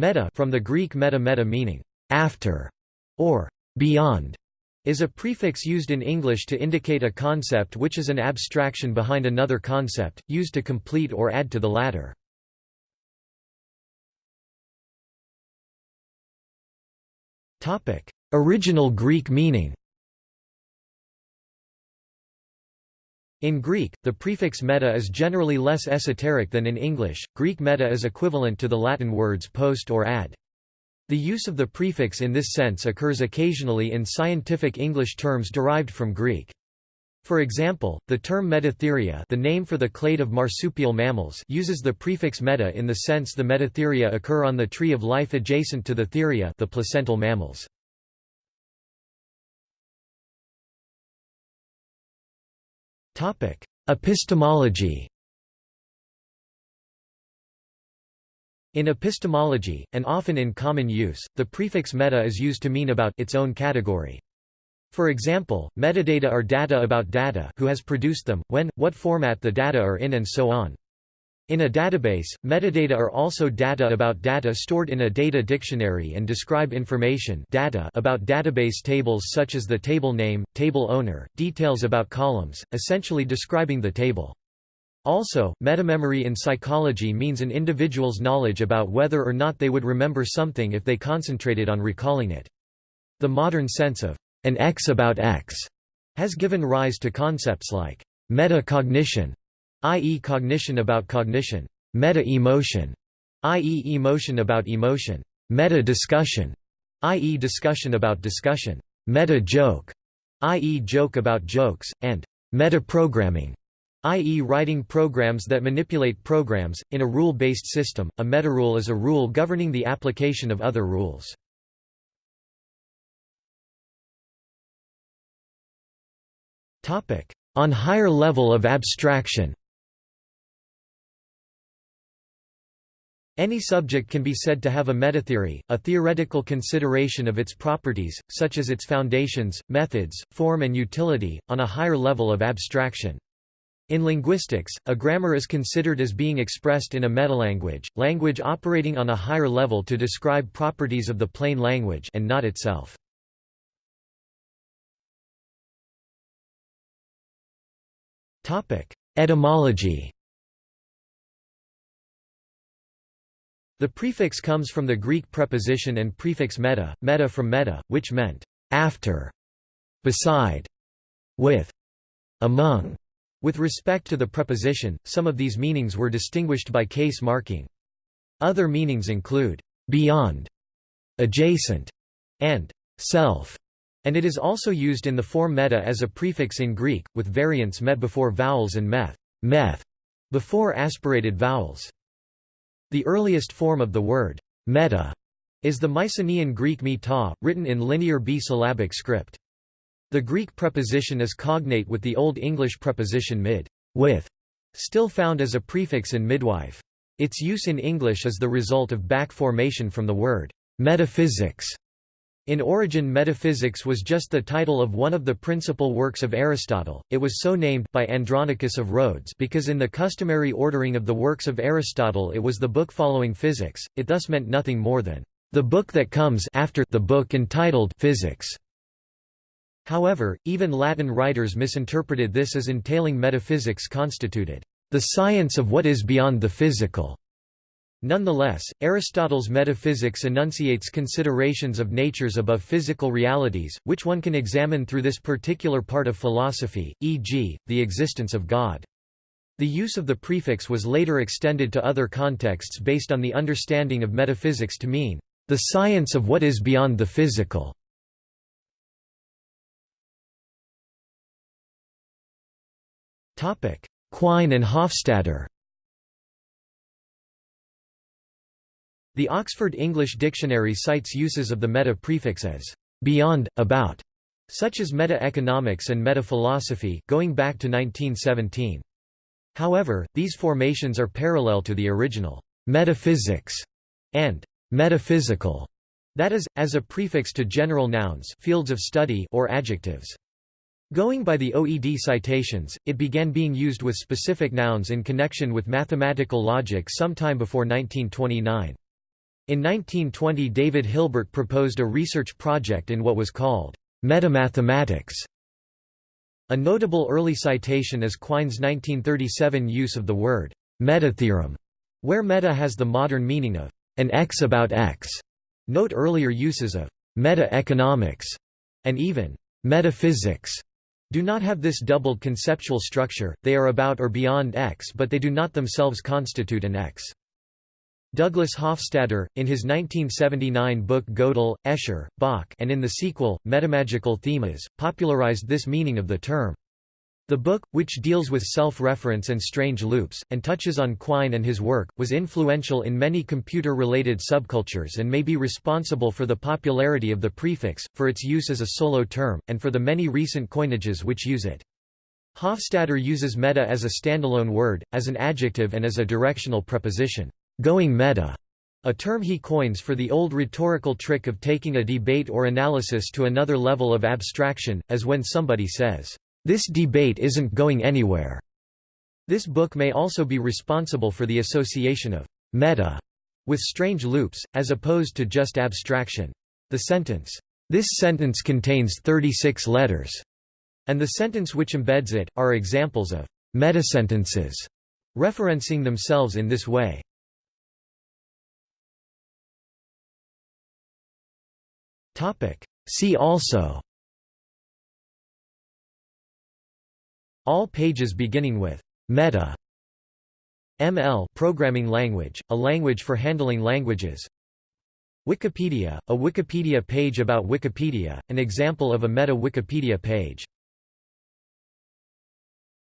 Meta from the Greek meta meta meaning after or beyond is a prefix used in English to indicate a concept which is an abstraction behind another concept, used to complete or add to the latter. Original Greek meaning In Greek, the prefix meta is generally less esoteric than in English. Greek meta is equivalent to the Latin words post or ad. The use of the prefix in this sense occurs occasionally in scientific English terms derived from Greek. For example, the term metatheria the name for the clade of marsupial mammals uses the prefix meta in the sense the metatheria occur on the tree of life adjacent to the theria the placental mammals. Epistemology In epistemology, and often in common use, the prefix meta is used to mean about its own category. For example, metadata are data about data who has produced them, when, what format the data are in and so on. In a database, metadata are also data about data stored in a data dictionary and describe information data about database tables such as the table name, table owner, details about columns, essentially describing the table. Also, metamemory in psychology means an individual's knowledge about whether or not they would remember something if they concentrated on recalling it. The modern sense of an X about X has given rise to concepts like metacognition, i.e. cognition about cognition, meta-emotion, i.e. emotion about emotion, meta-discussion, i.e. discussion about discussion, meta-joke, i.e. joke about jokes, and meta-programming, i.e. writing programs that manipulate programs. In a rule-based system, a metarule is a rule governing the application of other rules. On higher level of abstraction Any subject can be said to have a metatheory, a theoretical consideration of its properties, such as its foundations, methods, form and utility, on a higher level of abstraction. In linguistics, a grammar is considered as being expressed in a metalanguage, language operating on a higher level to describe properties of the plain language and not itself. Etymology The prefix comes from the Greek preposition and prefix meta, meta from meta, which meant after, beside, with, among. With respect to the preposition, some of these meanings were distinguished by case marking. Other meanings include beyond, adjacent, and self, and it is also used in the form meta as a prefix in Greek, with variants met before vowels and meth, meth before aspirated vowels. The earliest form of the word meta is the Mycenaean Greek meta, written in linear B-syllabic script. The Greek preposition is cognate with the Old English preposition mid, with, still found as a prefix in midwife. Its use in English is the result of back formation from the word metaphysics. In origin metaphysics was just the title of one of the principal works of Aristotle, it was so named by Andronicus of Rhodes because in the customary ordering of the works of Aristotle it was the book following physics, it thus meant nothing more than the book that comes after the book entitled Physics. However, even Latin writers misinterpreted this as entailing metaphysics constituted the science of what is beyond the physical. Nonetheless, Aristotle's metaphysics enunciates considerations of natures above physical realities, which one can examine through this particular part of philosophy, e.g., the existence of God. The use of the prefix was later extended to other contexts based on the understanding of metaphysics to mean, the science of what is beyond the physical. Quine and Hofstadter The Oxford English Dictionary cites uses of the meta prefix as beyond, about, such as meta-economics and meta-philosophy, going back to 1917. However, these formations are parallel to the original metaphysics and metaphysical, that is, as a prefix to general nouns fields of study or adjectives. Going by the OED citations, it began being used with specific nouns in connection with mathematical logic sometime before 1929. In 1920 David Hilbert proposed a research project in what was called metamathematics. A notable early citation is Quine's 1937 use of the word metatheorem, where meta has the modern meaning of an X about X. Note earlier uses of meta-economics and even metaphysics do not have this doubled conceptual structure, they are about or beyond X but they do not themselves constitute an X. Douglas Hofstadter, in his 1979 book Gödel, Escher, Bach and in the sequel, Metamagical Themas, popularized this meaning of the term. The book, which deals with self-reference and strange loops, and touches on Quine and his work, was influential in many computer-related subcultures and may be responsible for the popularity of the prefix, for its use as a solo term, and for the many recent coinages which use it. Hofstadter uses meta as a standalone word, as an adjective and as a directional preposition, going meta, a term he coins for the old rhetorical trick of taking a debate or analysis to another level of abstraction, as when somebody says, this debate isn't going anywhere. This book may also be responsible for the association of meta with strange loops, as opposed to just abstraction. The sentence, this sentence contains 36 letters, and the sentence which embeds it, are examples of metasentences, referencing themselves in this way. See also. All pages beginning with meta. ML programming language, a language for handling languages. Wikipedia, a Wikipedia page about Wikipedia, an example of a meta-Wikipedia page